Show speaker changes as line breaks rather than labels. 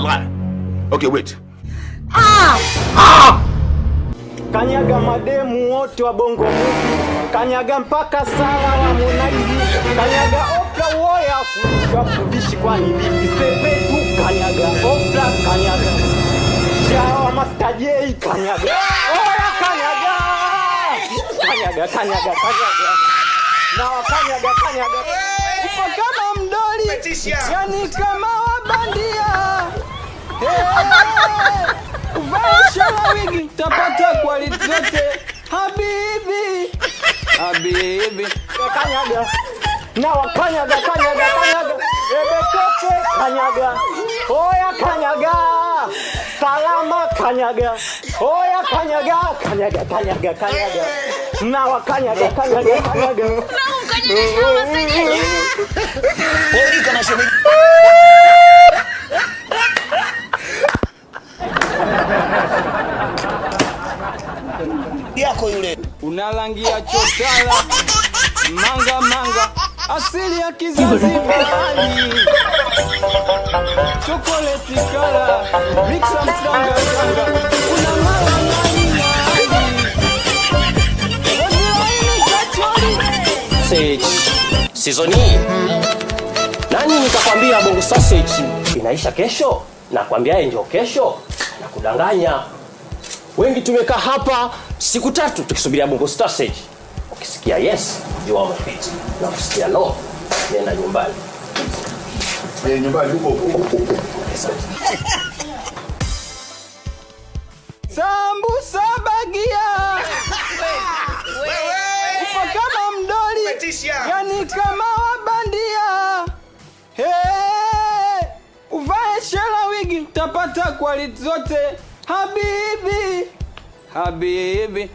blah. Okay, wait. Ah! Ah!
Kanyaga mademu wote wa bongo movie, kanyaga mpaka Sara wa Harmonize, kanyaga Oprah woya kuvishi kwani vipi sepetu, kanyaga Oprah, kanyaga. Shawa Master J, kanyaga. Oya, kanyaga! Kanyaga kanyaga kanyaga. Na wa kanyaga. Upo kama mdoli, yani kama hey. Vaishala wigi tapata quality zote habibi habibi kanyaga na wakanyaga kanyaga kanyaga ebetoke kanyaga oya kanyaga salama kanyaga oya kanyaga kanyaga kanyaga kanyaga na wakanyaga kanyaga kanyaga
yako yule.
Unalangia chotala manga manga. Asili ya kizazi mbali. Chokoleti kala. Mixa mtanga tanga Sizoni nani
nikakwambia bongo sausage? Inaisha kesho. Nakwambia ndio kesho. Na kudanganya wengi tumekaa hapa siku tatu tukisubiria bongo stage. Ukisikia yes jua umepita na ukisikia no nenda nyumbani.
Eh, nyumbani huko huko.
sambusa bagia. Upo kama mdoli yani kama wabandia. Hey, uvae shela wigi tapata quality zote habibi habibi